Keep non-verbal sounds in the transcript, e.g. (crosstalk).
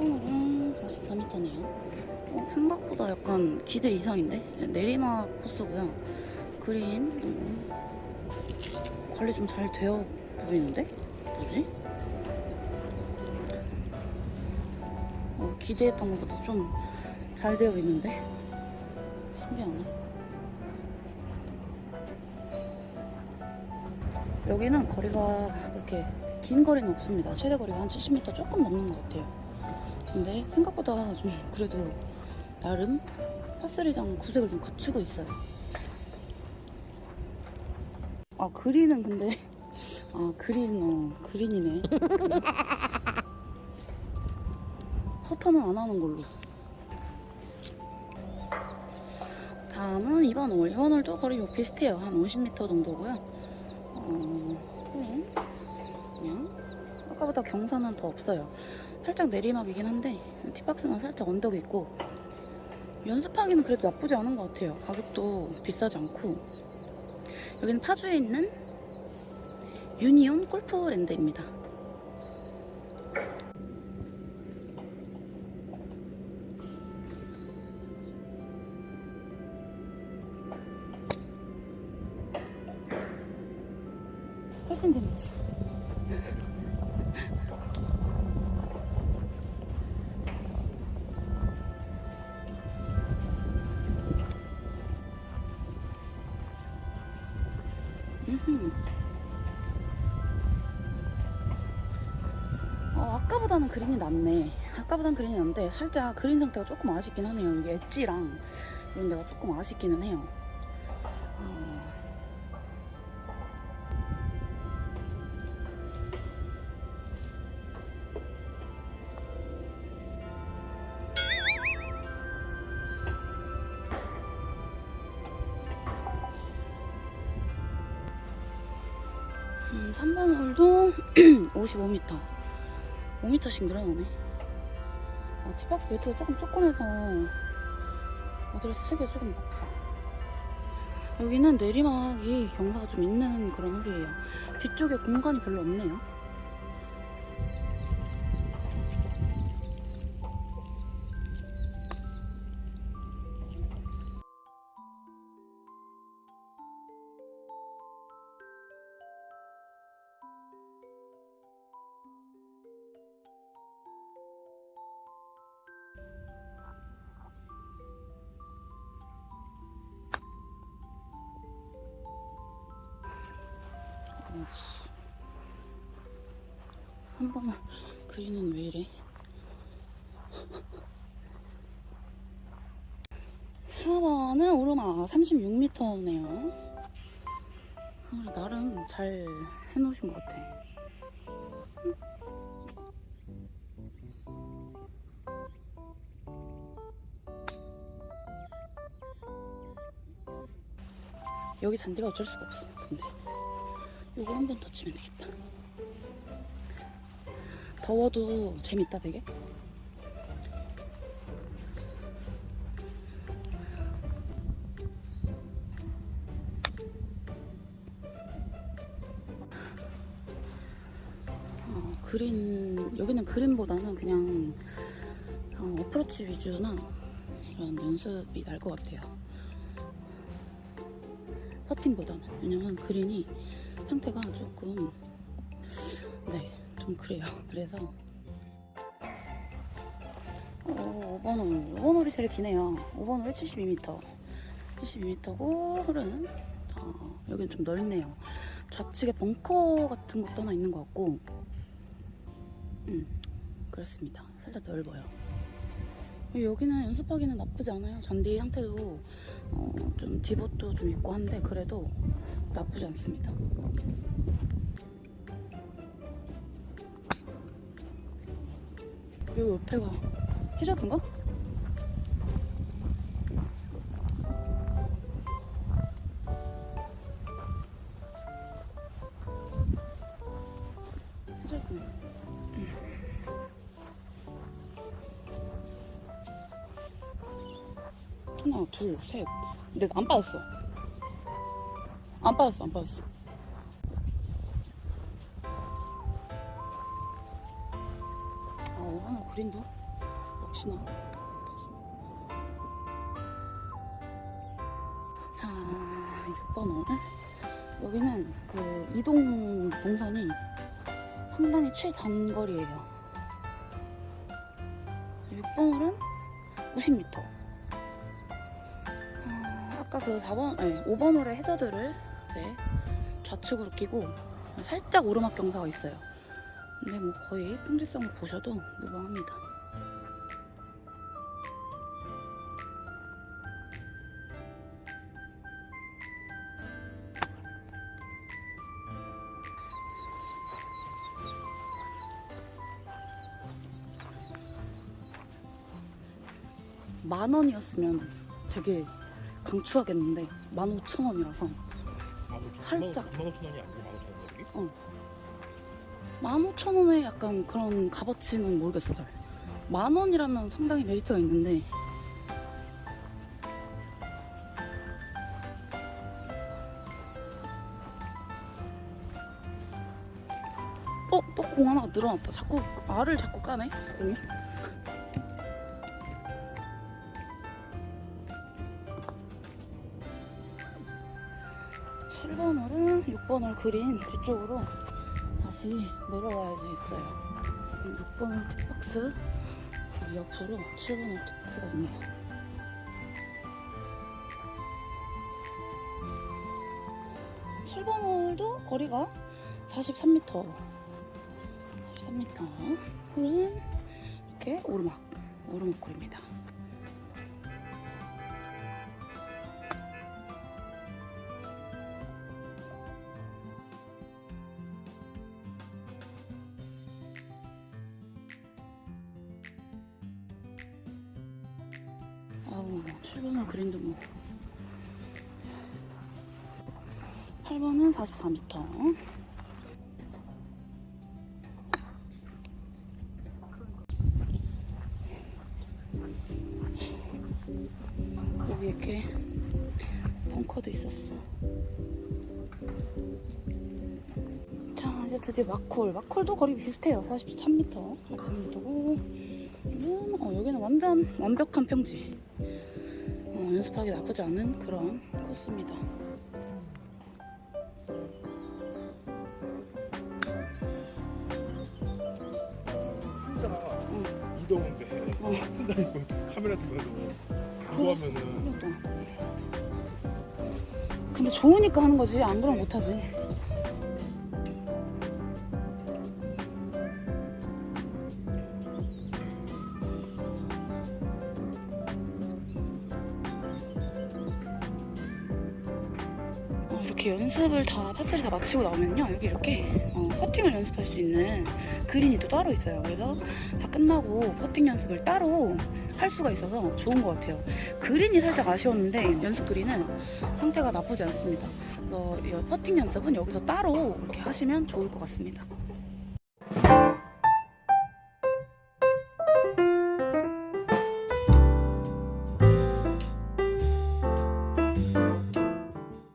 음, 44m네요. 어, 생각보다 약간 기대 이상인데? 네, 내리막 코스고요. 그린 음, 관리 좀 잘 되어 보이는데? 뭐지? 어, 기대했던 것보다 좀 잘 되어 있는데? 신기하네. 여기는 거리가 그렇게 긴 거리는 없습니다. 최대 거리가 한 70m 조금 넘는 것 같아요. 근데 생각보다 좀 그래도 나름 파스리장 구색을 좀 갖추고 있어요. 아 그린은 근데 (laughs) 아 그린 어 그린이네. (laughs) 커터는 안 하는 걸로. 다음은 2번 홀. 2번 홀도 거리 뭐 비슷해요. 한 50m 정도고요. 어, 그냥 아까보다 경사는 더 없어요. 살짝 내리막이긴 한데 티박스만 살짝 언덕이 있고 연습하기는 그래도 나쁘지 않은 것 같아요. 가격도 비싸지 않고 여기는 파주에 있는 유니온 골프랜드입니다. 훨씬 재밌지. 어, 아까보다는 그린이 낫네. 아까보다는 그린이 낫는데 살짝 그린 상태가 조금 아쉽긴 하네요. 여기 엣지랑 이런 데가 조금 아쉽기는 해요. 음, 3번 홀도 55m. 5m씩 늘어나네. 아, 티박스 매트가 조금 조그매서 어디를 쓰기가 조금 바빠. 여기는 내리막이 경사가 좀 있는 그런 홀이에요. 뒤쪽에 공간이 별로 없네요. 3번을 그리는 왜 이래? 4번은 오르막 36m네요. 나름 잘 해놓으신 것 같아. 여기 잔디가 어쩔 수가 없어. 근데 이거 한 번 더 치면 되겠다. 더워도 재밌다 되게. 어, 그린 여기는 그린보다는 그냥 어, 어프로치 위주나 이런 연습이 날 것 같아요. 퍼팅보다는 왜냐면 그린이 상태가 조금 네 좀 그래요. (laughs) 그래서 어, 5번 홀 5번 홀이 제일 기네요. 5번 홀 72m 72m고 홀은 어, 여기는 좀 넓네요. 좌측에 벙커 같은 것도 하나 있는 것 같고 음 그렇습니다. 살짝 넓어요. 여기는 연습하기는 나쁘지 않아요. 잔디 상태도 어, 좀 디봇도 좀 있고 한데 그래도 나쁘지 않습니다. 여기 옆에가 해저드인가? 해저드네. 하나, 둘, 셋. 근데 안 빠졌어. 안 빠졌어, 안 빠졌어. 그린도? 역시나. 자, 6번 홀. 여기는 그 이동 동선이 상당히 최단거리예요. 6번 홀은 50m. 아, 아까 그 4번, 아니 5번 홀의 해저드를 이제 좌측으로 끼고 살짝 오르막 경사가 있어요. 근데 뭐 거의 품질성을 보셔도 무방합니다. 만 원이었으면 되게 강추하겠는데 만 오천 원이라서 살짝 만 오천 원이 아니고 만 오천 원이 어. 15,000원에 약간 그런 값어치는 모르겠어 잘. 만원이라면 상당히 메리트가 있는데. 어? 또공 하나가 늘어났다. 자꾸 알을 자꾸 까네 공이? 칠번홀은 6번홀 그린 뒤쪽으로. 다시 내려와야지 있어요. 6번 홀 팁박스 그 옆으로 7번 홀 팁박스가 있네요. 칠번 홀도 거리가 43m 43m 홀은 이렇게 오르막 오르막 거리입니다 아우 7번은 그린도 뭐. 8번은 44m 여기 이렇게 벙커도 있었어. 자 이제 드디어 마콜. 마콜도 거리 비슷해요. 43m 43m고 어, 여기는 완전 완벽한 평지 어, 연습하기 나쁘지 않은 그런 코스입니다 응. 이동인데 어. 혼자 이거 카메라 들면서 그거 하면은 그러니까. 근데 좋으니까 하는 거지 안 그러면 못하지 이렇게 연습을 다 파스를 다 마치고 나오면요. 여기 이렇게 어, 퍼팅을 연습할 수 있는 그린이 또 따로 있어요. 그래서 다 끝나고 퍼팅 연습을 따로 할 수가 있어서 좋은 것 같아요. 그린이 살짝 아쉬웠는데 연습 그린은 상태가 나쁘지 않습니다. 그래서 이 퍼팅 연습은 여기서 따로 이렇게 하시면 좋을 것 같습니다